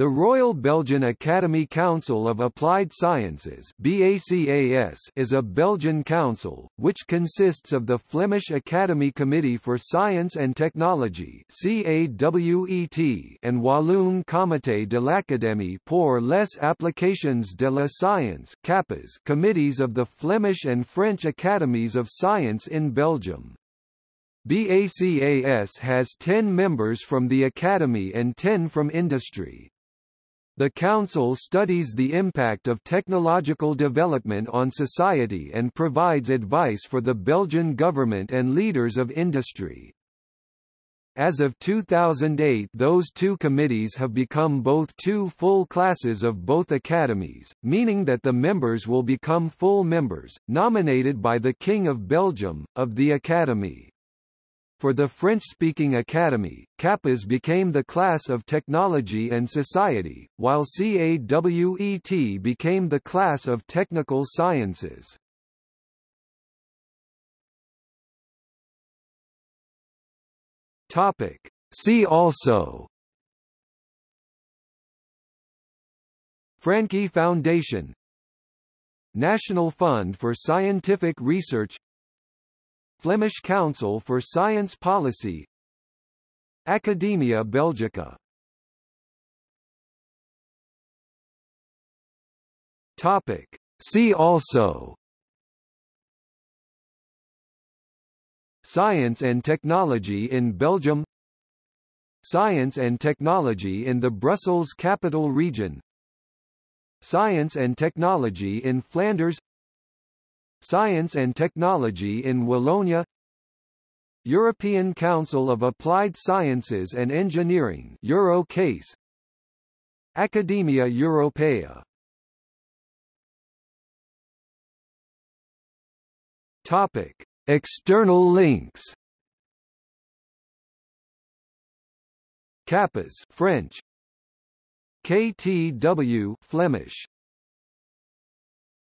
The Royal Belgian Academy Council of Applied Sciences is a Belgian council, which consists of the Flemish Academy Committee for Science and Technology and Walloon Comité de l'Académie pour les applications de la science committees of the Flemish and French Academies of Science in Belgium. BACAS has 10 members from the Academy and 10 from industry. The Council studies the impact of technological development on society and provides advice for the Belgian government and leaders of industry. As of 2008 those two committees have become both two full classes of both academies, meaning that the members will become full members, nominated by the King of Belgium, of the Academy. For the French-speaking academy, CAPAS became the class of technology and society, while CAWET became the class of technical sciences. Topic. See also Francqui Foundation National Fund for Scientific Research Flemish Council for Science Policy Academia Belgica. Topic. See also. Science and technology in Belgium. Science and technology in the Brussels Capital Region. Science and technology in Flanders Science and Technology in Wallonia European Council of Applied Sciences and Engineering Eurocase Academia Europaea Topic. External links. CAPAS French. KTW Flemish